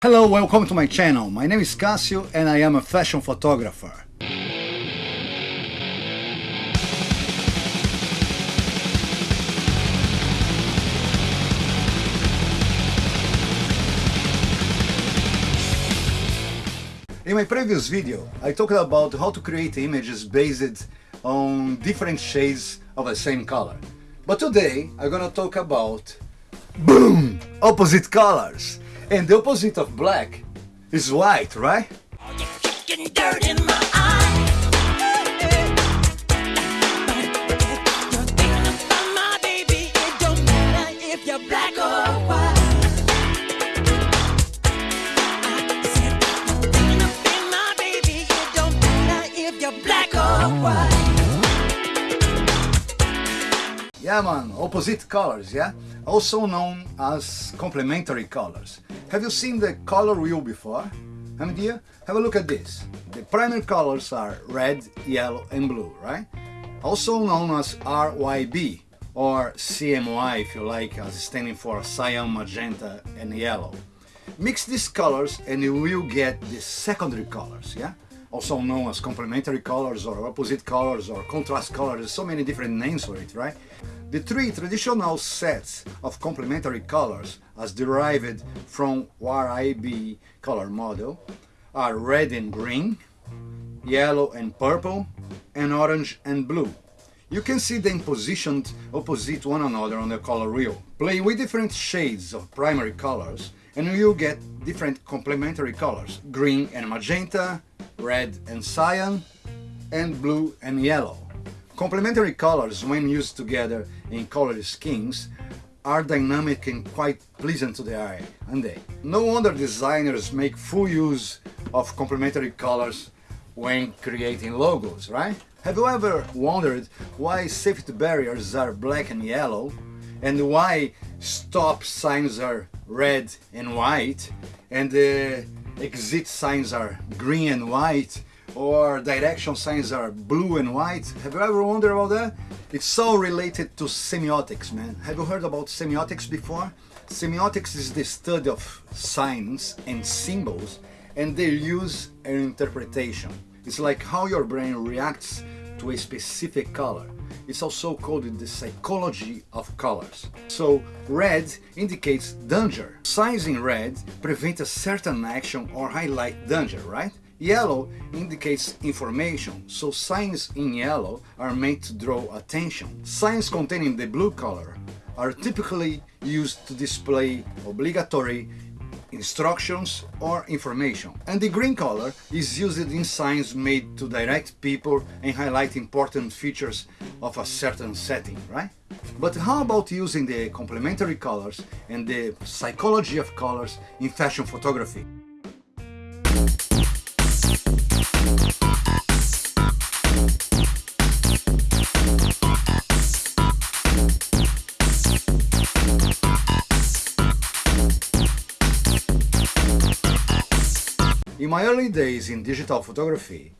Hello, welcome to my channel. My name is Cassio and I am a fashion photographer. In my previous video, I talked about how to create images based on different shades of the same color. But today, I'm gonna talk about BOOM! Opposite colors. And the opposite of black is white, right? Yeah man, opposite colors, yeah? Also known as complementary colors. Have you seen the color wheel before? Have idea? Have a look at this. The primary colors are red, yellow and blue, right? Also known as RYB or CMY if you like, as standing for cyan, magenta and yellow. Mix these colors and you will get the secondary colors, yeah? Also known as complementary colors or opposite colors or contrast colors, There's so many different names for it, right? The three traditional sets of complementary colors as derived from RYB color model are red and green, yellow and purple, and orange and blue. You can see them positioned opposite one another on the color wheel. Play with different shades of primary colors and you'll get different complementary colors. Green and magenta, red and cyan, and blue and yellow. Complementary colors, when used together in colored schemes, are dynamic and quite pleasant to the eye, aren't they? No wonder designers make full use of complementary colors when creating logos, right? Have you ever wondered why safety barriers are black and yellow and why stop signs are red and white and the exit signs are green and white or direction signs are blue and white. Have you ever wondered about that? It's so related to semiotics, man. Have you heard about semiotics before? Semiotics is the study of signs and symbols and their use and interpretation. It's like how your brain reacts to a specific color. It's also called the psychology of colors. So red indicates danger. Signs in red prevent a certain action or highlight danger, right? Yellow indicates information, so signs in yellow are meant to draw attention. Signs containing the blue color are typically used to display obligatory instructions or information. And the green color is used in signs made to direct people and highlight important features of a certain setting, right? But how about using the complementary colors and the psychology of colors in fashion photography? In my early days in digital photography,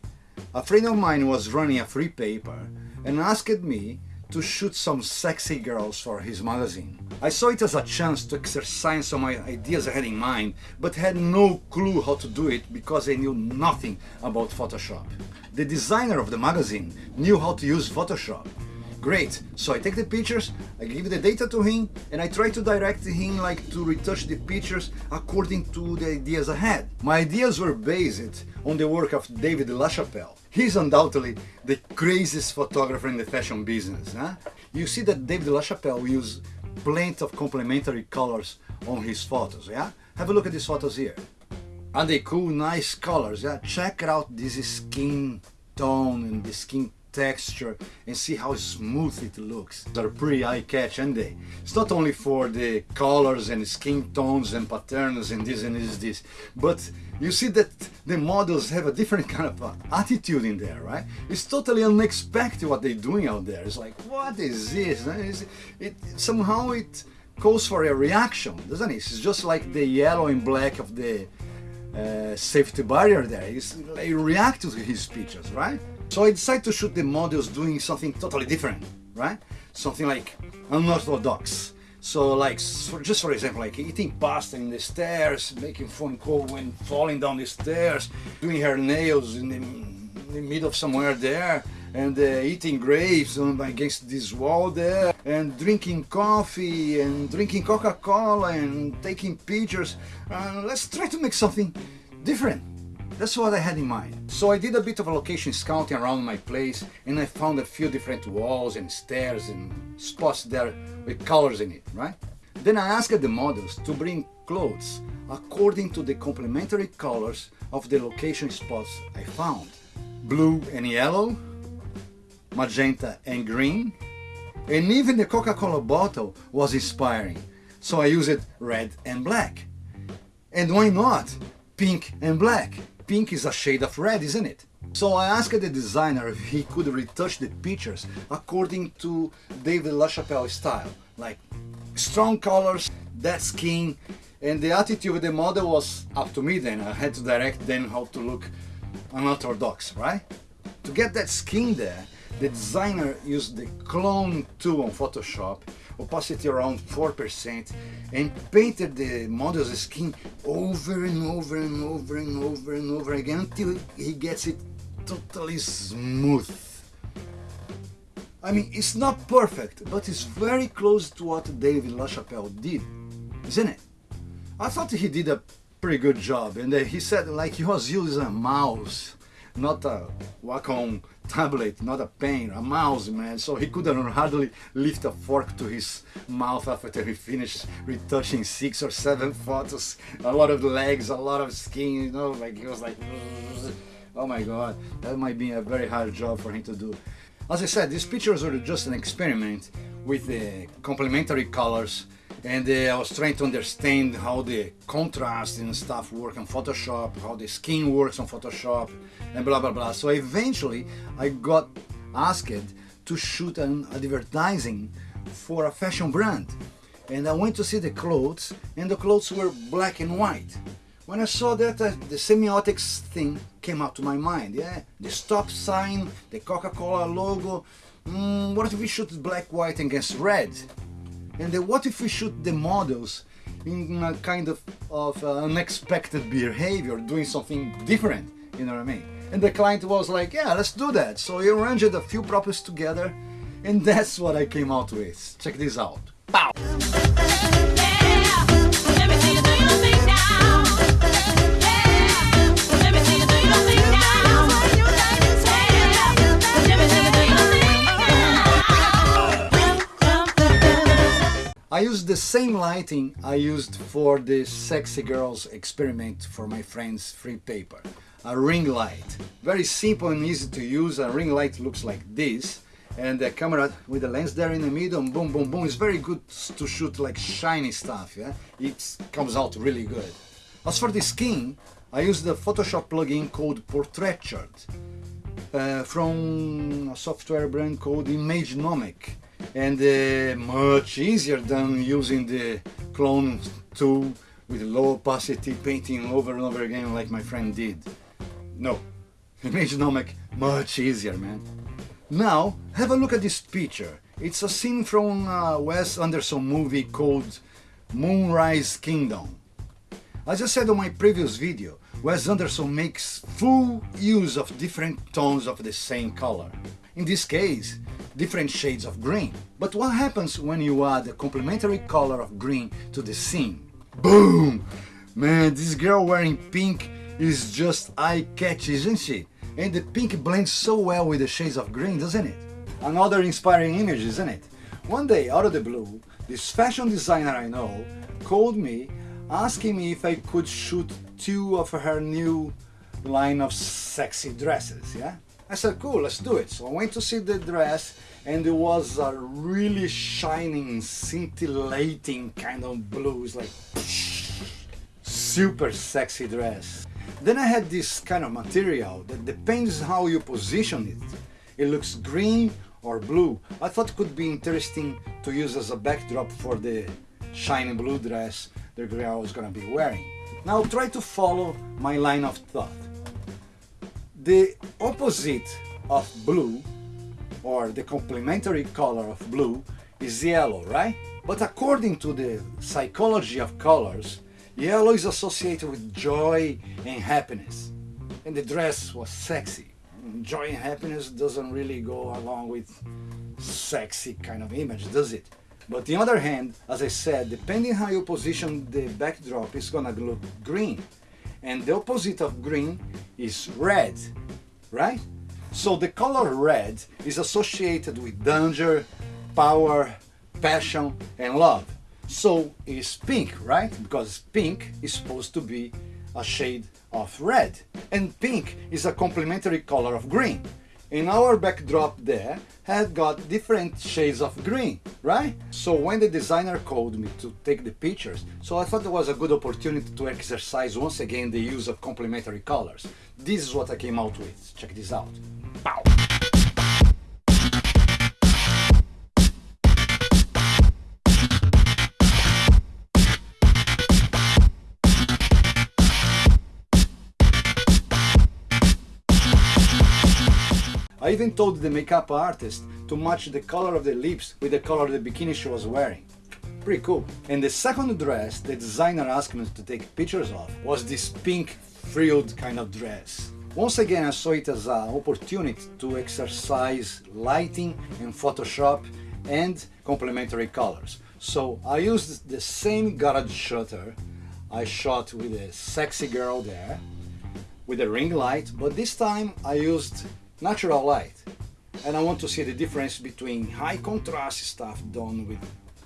a friend of mine was running a free paper and asked me to shoot some sexy girls for his magazine. I saw it as a chance to exercise some ideas I had in mind, but had no clue how to do it because I knew nothing about Photoshop. The designer of the magazine knew how to use Photoshop Great, so I take the pictures, I give the data to him and I try to direct him like to retouch the pictures according to the ideas I had. My ideas were based on the work of David LaChapelle. He's undoubtedly the craziest photographer in the fashion business. Huh? You see that David LaChapelle uses plenty of complementary colors on his photos, yeah? Have a look at these photos here. Are they cool, nice colors? Yeah, check out this skin tone and the skin texture and see how smooth it looks. They're pretty eye-catch and they. It's not only for the colors and skin tones and patterns and this and this and this, but you see that the models have a different kind of attitude in there, right? It's totally unexpected what they're doing out there. It's like, what is this? It, it, somehow it calls for a reaction, doesn't it? It's just like the yellow and black of the uh, safety barrier there. It's, they react to his pictures, right? So I decided to shoot the models doing something totally different, right? Something like unorthodox. So like, for, just for example, like eating pasta in the stairs, making phone call when falling down the stairs, doing her nails in the, in the middle of somewhere there, and uh, eating grapes um, against this wall there, and drinking coffee, and drinking Coca-Cola, and taking pictures. Uh, let's try to make something different. That's what I had in mind. So I did a bit of a location scouting around my place and I found a few different walls and stairs and spots there with colors in it, right? Then I asked the models to bring clothes according to the complementary colors of the location spots I found. Blue and yellow, magenta and green, and even the Coca-Cola bottle was inspiring, so I used red and black. And why not pink and black? Pink is a shade of red, isn't it? So I asked the designer if he could retouch the pictures according to David LaChapelle style, like strong colors, that skin, and the attitude of the model was up to me then. I had to direct them how to look unorthodox, right? To get that skin there, the designer used the clone tool on Photoshop, opacity around 4%, and painted the model's skin over and over and over and over and over again until he gets it totally smooth. I mean, it's not perfect, but it's very close to what David LaChapelle did, isn't it? I thought he did a pretty good job, and uh, he said like he was using a mouse, not a Wacom tablet, not a pen, a mouse, man. So he couldn't hardly lift a fork to his mouth after he finished retouching six or seven photos. A lot of legs, a lot of skin, you know, like he was like, oh my god, that might be a very hard job for him to do. As I said, these pictures were just an experiment with the complementary colors and uh, I was trying to understand how the contrast and stuff work on Photoshop, how the skin works on Photoshop, and blah blah blah. So eventually I got asked to shoot an advertising for a fashion brand. And I went to see the clothes, and the clothes were black and white. When I saw that, uh, the semiotics thing came up to my mind. Yeah, the stop sign, the Coca-Cola logo. Mm, what if we shoot black, white against red? And then what if we shoot the models in a kind of, of uh, unexpected behavior, doing something different, you know what I mean? And the client was like, yeah, let's do that. So he arranged a few props together and that's what I came out with. Check this out. Pow! I used the same lighting I used for the Sexy Girls experiment for my friend's free paper. A ring light. Very simple and easy to use. A ring light looks like this and the camera with the lens there in the middle boom boom boom It's very good to shoot like shiny stuff yeah it comes out really good as for the skin I used the Photoshop plugin called Portraiture uh, from a software brand called Imagenomic and uh, much easier than using the clone tool with low opacity painting over and over again like my friend did. No, Imagenomic much easier man. Now have a look at this picture. It's a scene from a Wes Anderson movie called Moonrise Kingdom. As I said on my previous video, Wes Anderson makes full use of different tones of the same color. In this case, different shades of green. But what happens when you add a complementary color of green to the scene? Boom! Man, this girl wearing pink is just eye-catchy, isn't she? And the pink blends so well with the shades of green, doesn't it? Another inspiring image, isn't it? One day, out of the blue, this fashion designer I know called me asking me if I could shoot two of her new line of sexy dresses, yeah? I said, cool, let's do it. So I went to see the dress and it was a really shining, scintillating kind of blues, like super sexy dress. Then I had this kind of material that depends how you position it. It looks green or blue. I thought it could be interesting to use as a backdrop for the shiny blue dress the girl was gonna be wearing. Now try to follow my line of thought. The opposite of blue, or the complementary color of blue, is yellow, right? But according to the psychology of colors, yellow is associated with joy and happiness. And the dress was sexy. Joy and happiness doesn't really go along with sexy kind of image, does it? But on the other hand, as I said, depending how you position the backdrop, it's gonna look green. And the opposite of green is red, right? So the color red is associated with danger, power, passion and love. So is pink, right? Because pink is supposed to be a shade of red. And pink is a complementary color of green. In our backdrop there had got different shades of green, right? So when the designer called me to take the pictures, so I thought it was a good opportunity to exercise once again the use of complementary colors. This is what I came out with. Check this out. Pow! I even told the makeup artist to match the color of the lips with the color of the bikini she was wearing. Pretty cool. And the second dress the designer asked me to take pictures of was this pink frilled kind of dress. Once again I saw it as an opportunity to exercise lighting in Photoshop and complementary colors. So I used the same garage shutter I shot with a sexy girl there with a ring light, but this time I used natural light. And I want to see the difference between high contrast stuff done with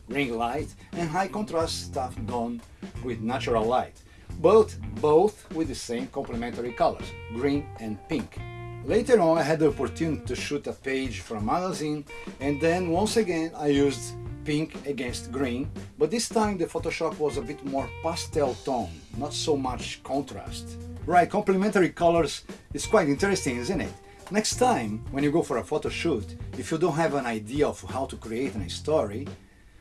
ring light and high contrast stuff done with natural light. Both, both with the same complementary colors, green and pink. Later on I had the opportunity to shoot a page a magazine and then once again I used pink against green, but this time the Photoshop was a bit more pastel tone, not so much contrast. Right, complementary colors is quite interesting, isn't it? Next time, when you go for a photo shoot, if you don't have an idea of how to create a story,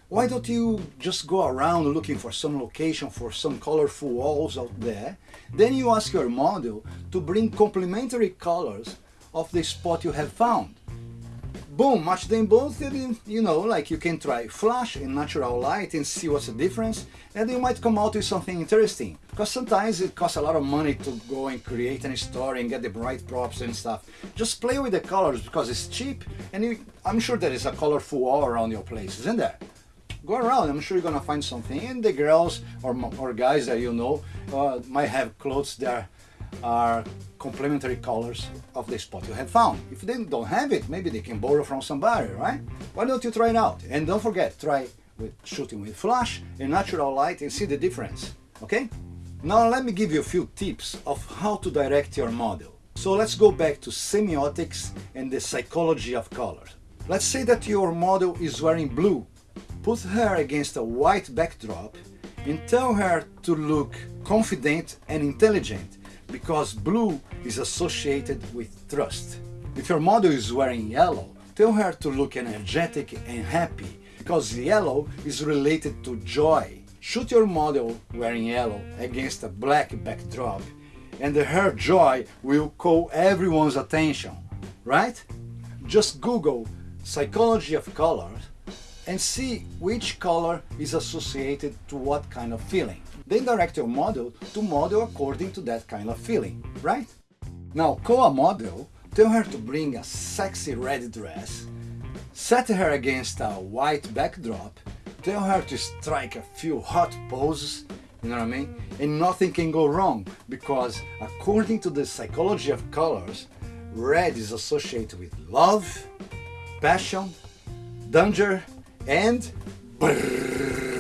why don't you just go around looking for some location for some colorful walls out there? Then you ask your model to bring complementary colors of the spot you have found boom, match them both and you know, like you can try flash and natural light and see what's the difference and you might come out with something interesting. Because sometimes it costs a lot of money to go and create a story and get the right props and stuff. Just play with the colors because it's cheap and you, I'm sure there is a colorful wall around your place, isn't there? Go around, I'm sure you're gonna find something. And the girls or, or guys that you know uh, might have clothes that are complementary colors of the spot you have found. If they don't have it, maybe they can borrow from somebody, right? Why don't you try it out? And don't forget, try with shooting with flash and natural light and see the difference, okay? Now let me give you a few tips of how to direct your model. So let's go back to semiotics and the psychology of color. Let's say that your model is wearing blue. Put her against a white backdrop and tell her to look confident and intelligent because blue is associated with trust. If your model is wearing yellow, tell her to look energetic and happy because yellow is related to joy. Shoot your model wearing yellow against a black backdrop and her joy will call everyone's attention, right? Just Google psychology of colors and see which color is associated to what kind of feeling. Then direct your model to model according to that kind of feeling, right? Now call a model, tell her to bring a sexy red dress, set her against a white backdrop, tell her to strike a few hot poses, you know what I mean? And nothing can go wrong because according to the psychology of colors, red is associated with love, passion, danger, and brrr.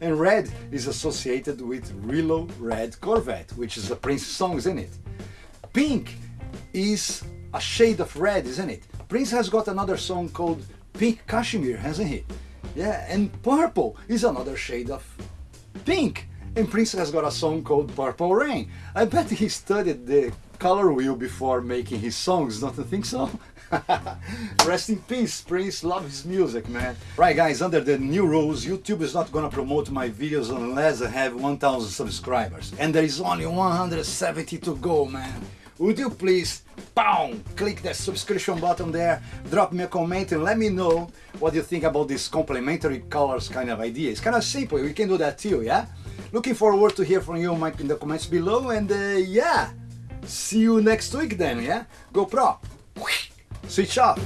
And red is associated with Little Red Corvette, which is a Prince song, isn't it? Pink is a shade of red, isn't it? Prince has got another song called Pink Cashmere, hasn't he? Yeah, and Purple is another shade of pink. And Prince has got a song called Purple Rain. I bet he studied the color wheel before making his songs, don't you think so? Rest in peace, Prince. Love his music, man. Right, guys, under the new rules, YouTube is not gonna promote my videos unless I have 1000 subscribers. And there is only 170 to go, man. Would you please, boom, click that subscription button there, drop me a comment and let me know what you think about this complementary colors kind of idea. It's kind of simple, we can do that too, yeah? Looking forward to hear from you Mike, in the comments below and uh, yeah, see you next week then, yeah? GoPro, switch off.